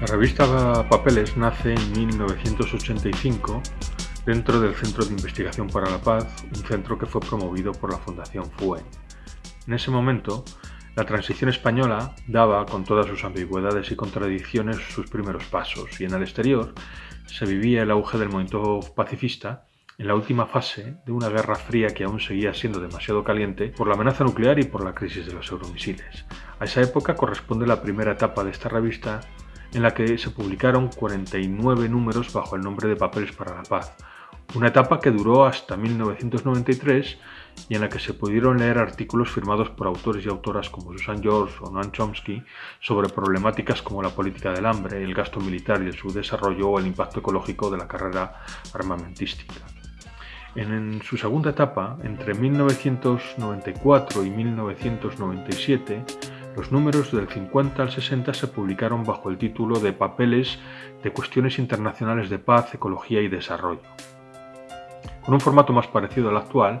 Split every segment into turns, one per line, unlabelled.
La revista Papeles nace en 1985 dentro del Centro de Investigación para la Paz, un centro que fue promovido por la Fundación FUEN. En ese momento, la transición española daba, con todas sus ambigüedades y contradicciones, sus primeros pasos, y en el exterior se vivía el auge del movimiento pacifista en la última fase de una guerra fría que aún seguía siendo demasiado caliente por la amenaza nuclear y por la crisis de los euromisiles. A esa época corresponde la primera etapa de esta revista en la que se publicaron 49 números bajo el nombre de Papeles para la Paz, una etapa que duró hasta 1993 y en la que se pudieron leer artículos firmados por autores y autoras como Susan George o Noam Chomsky sobre problemáticas como la política del hambre, el gasto militar y el subdesarrollo o el impacto ecológico de la carrera armamentística. En su segunda etapa, entre 1994 y 1997, los números del 50 al 60 se publicaron bajo el título de Papeles de Cuestiones Internacionales de Paz, Ecología y Desarrollo. Con un formato más parecido al actual,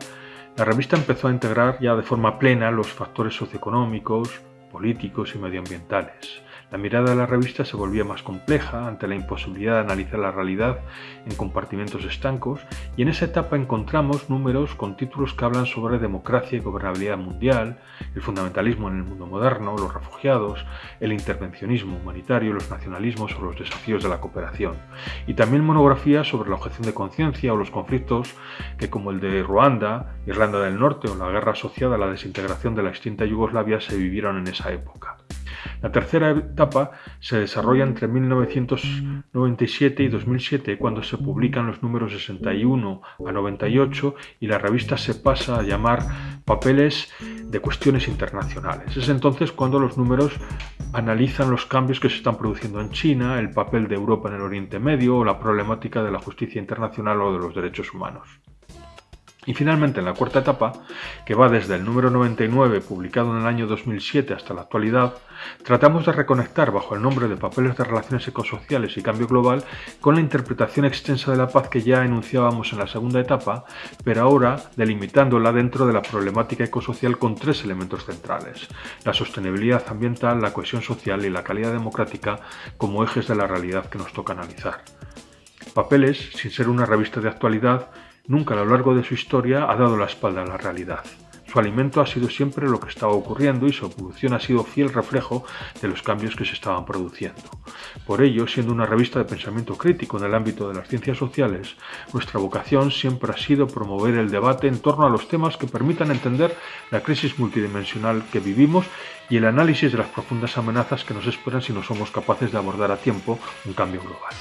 la revista empezó a integrar ya de forma plena los factores socioeconómicos, políticos y medioambientales. La mirada de la revista se volvía más compleja ante la imposibilidad de analizar la realidad en compartimentos estancos y en esa etapa encontramos números con títulos que hablan sobre democracia y gobernabilidad mundial, el fundamentalismo en el mundo moderno, los refugiados, el intervencionismo humanitario, los nacionalismos o los desafíos de la cooperación. Y también monografías sobre la objeción de conciencia o los conflictos que como el de Ruanda, Irlanda del Norte o la guerra asociada a la desintegración de la extinta Yugoslavia se vivieron en esa época. La tercera etapa se desarrolla entre 1997 y 2007 cuando se publican los números 61 a 98 y la revista se pasa a llamar Papeles de Cuestiones Internacionales. Es entonces cuando los números analizan los cambios que se están produciendo en China, el papel de Europa en el Oriente Medio o la problemática de la justicia internacional o de los derechos humanos. Y finalmente, en la cuarta etapa, que va desde el número 99 publicado en el año 2007 hasta la actualidad, tratamos de reconectar bajo el nombre de Papeles de Relaciones Ecosociales y Cambio Global con la interpretación extensa de la paz que ya enunciábamos en la segunda etapa, pero ahora delimitándola dentro de la problemática ecosocial con tres elementos centrales, la sostenibilidad ambiental, la cohesión social y la calidad democrática como ejes de la realidad que nos toca analizar. Papeles, sin ser una revista de actualidad, Nunca a lo largo de su historia ha dado la espalda a la realidad. Su alimento ha sido siempre lo que estaba ocurriendo y su evolución ha sido fiel reflejo de los cambios que se estaban produciendo. Por ello, siendo una revista de pensamiento crítico en el ámbito de las ciencias sociales, nuestra vocación siempre ha sido promover el debate en torno a los temas que permitan entender la crisis multidimensional que vivimos y el análisis de las profundas amenazas que nos esperan si no somos capaces de abordar a tiempo un cambio global.